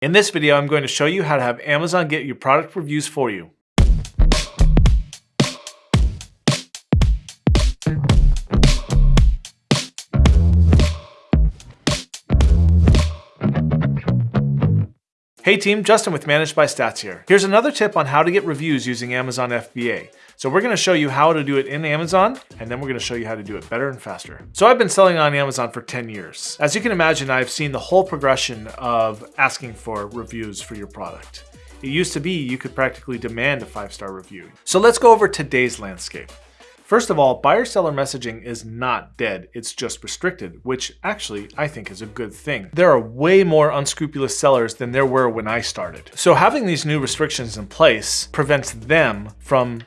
In this video, I'm going to show you how to have Amazon get your product reviews for you. Hey team, Justin with Managed by Stats here. Here's another tip on how to get reviews using Amazon FBA. So we're gonna show you how to do it in Amazon, and then we're gonna show you how to do it better and faster. So I've been selling on Amazon for 10 years. As you can imagine, I've seen the whole progression of asking for reviews for your product. It used to be you could practically demand a five-star review. So let's go over today's landscape. First of all, buyer-seller messaging is not dead, it's just restricted, which actually I think is a good thing. There are way more unscrupulous sellers than there were when I started. So having these new restrictions in place prevents them from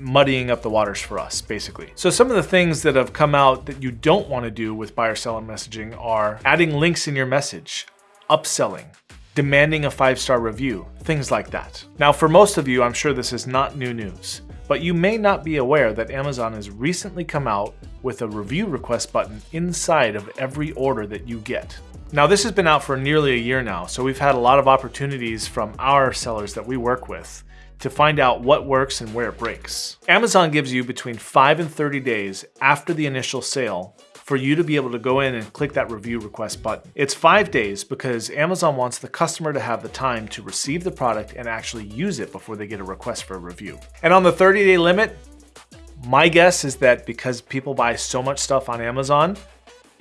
muddying up the waters for us, basically. So some of the things that have come out that you don't want to do with buyer-seller messaging are adding links in your message, upselling, demanding a five-star review, things like that. Now for most of you, I'm sure this is not new news. But you may not be aware that Amazon has recently come out with a review request button inside of every order that you get. Now this has been out for nearly a year now, so we've had a lot of opportunities from our sellers that we work with to find out what works and where it breaks. Amazon gives you between 5 and 30 days after the initial sale for you to be able to go in and click that review request button. It's five days because Amazon wants the customer to have the time to receive the product and actually use it before they get a request for a review. And on the 30 day limit, my guess is that because people buy so much stuff on Amazon,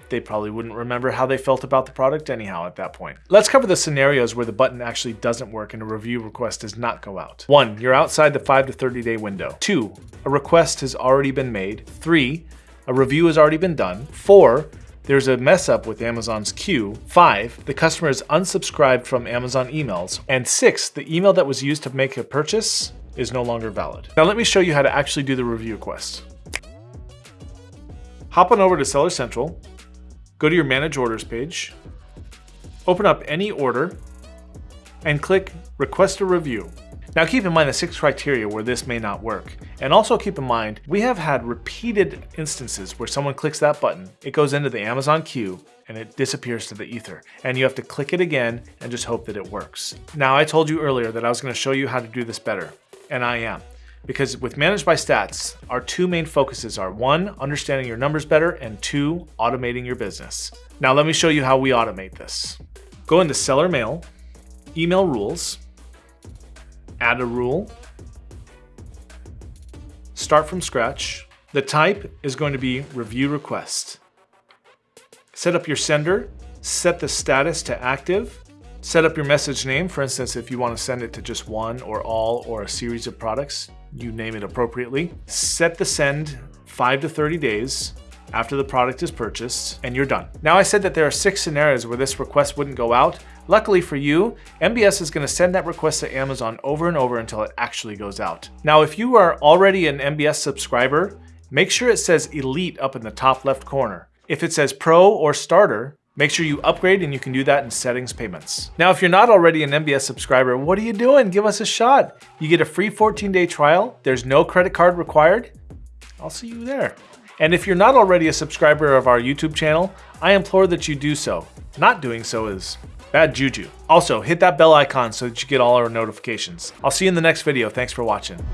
they probably wouldn't remember how they felt about the product anyhow at that point. Let's cover the scenarios where the button actually doesn't work and a review request does not go out. One, you're outside the 5 to 30 day window. Two, a request has already been made. Three, a review has already been done. Four, there's a mess up with Amazon's queue. Five, the customer is unsubscribed from Amazon emails. And six, the email that was used to make a purchase is no longer valid. Now let me show you how to actually do the review request. Hop on over to Seller Central, go to your Manage Orders page, open up any order, and click Request a Review. Now keep in mind the six criteria where this may not work. And also keep in mind, we have had repeated instances where someone clicks that button, it goes into the Amazon queue, and it disappears to the ether. And you have to click it again and just hope that it works. Now I told you earlier that I was gonna show you how to do this better, and I am. Because with Managed by Stats, our two main focuses are one, understanding your numbers better, and two, automating your business. Now let me show you how we automate this. Go into Seller Mail, Email Rules, add a rule, start from scratch. The type is going to be review request. Set up your sender, set the status to active, set up your message name. For instance, if you want to send it to just one or all or a series of products, you name it appropriately. Set the send five to 30 days after the product is purchased, and you're done. Now I said that there are six scenarios where this request wouldn't go out. Luckily for you, MBS is gonna send that request to Amazon over and over until it actually goes out. Now, if you are already an MBS subscriber, make sure it says Elite up in the top left corner. If it says Pro or Starter, Make sure you upgrade and you can do that in settings payments. Now, if you're not already an MBS subscriber, what are you doing? Give us a shot. You get a free 14 day trial. There's no credit card required. I'll see you there. And if you're not already a subscriber of our YouTube channel, I implore that you do so. Not doing so is bad juju. Also, hit that bell icon so that you get all our notifications. I'll see you in the next video. Thanks for watching.